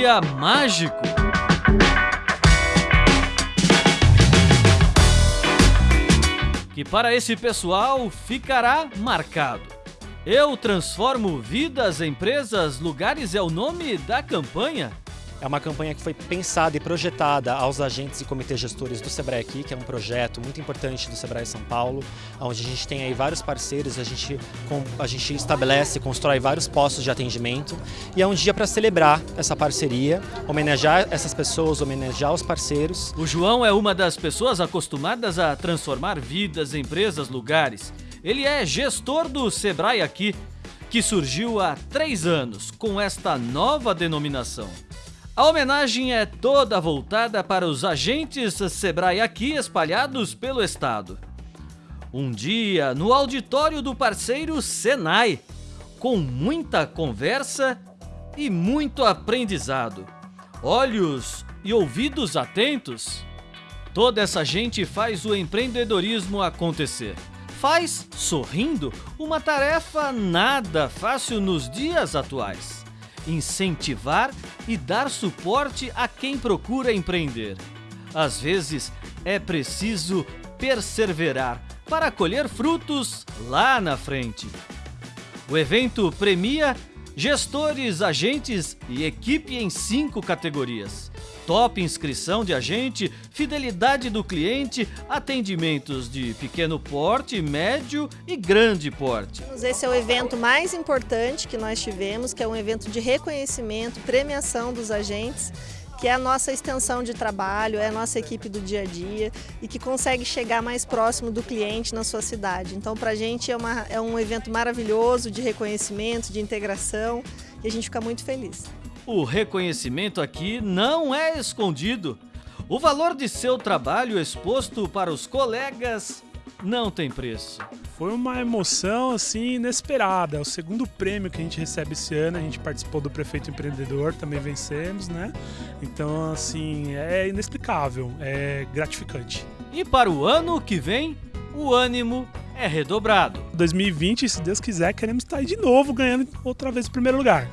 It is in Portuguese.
dia mágico. Que para esse pessoal ficará marcado. Eu transformo vidas, empresas, lugares é o nome da campanha. É uma campanha que foi pensada e projetada aos agentes e comitês gestores do Sebrae aqui, que é um projeto muito importante do Sebrae São Paulo, onde a gente tem aí vários parceiros, a gente, a gente estabelece, constrói vários postos de atendimento e é um dia para celebrar essa parceria, homenagear essas pessoas, homenagear os parceiros. O João é uma das pessoas acostumadas a transformar vidas, empresas, lugares. Ele é gestor do Sebrae aqui, que surgiu há três anos com esta nova denominação. A homenagem é toda voltada para os agentes Sebrae aqui espalhados pelo estado. Um dia no auditório do parceiro Senai, com muita conversa e muito aprendizado. Olhos e ouvidos atentos. Toda essa gente faz o empreendedorismo acontecer. Faz sorrindo uma tarefa nada fácil nos dias atuais incentivar e dar suporte a quem procura empreender. Às vezes é preciso perseverar para colher frutos lá na frente. O evento premia gestores, agentes e equipe em cinco categorias top inscrição de agente, fidelidade do cliente, atendimentos de pequeno porte, médio e grande porte. Esse é o evento mais importante que nós tivemos, que é um evento de reconhecimento, premiação dos agentes que é a nossa extensão de trabalho, é a nossa equipe do dia a dia e que consegue chegar mais próximo do cliente na sua cidade. Então, para a gente é, uma, é um evento maravilhoso de reconhecimento, de integração e a gente fica muito feliz. O reconhecimento aqui não é escondido. O valor de seu trabalho exposto para os colegas não tem preço. Foi uma emoção assim inesperada. É o segundo prêmio que a gente recebe esse ano. A gente participou do Prefeito Empreendedor, também vencemos, né? Então, assim, é inexplicável, é gratificante. E para o ano que vem, o ânimo é redobrado. 2020, se Deus quiser, queremos estar aí de novo ganhando outra vez o primeiro lugar.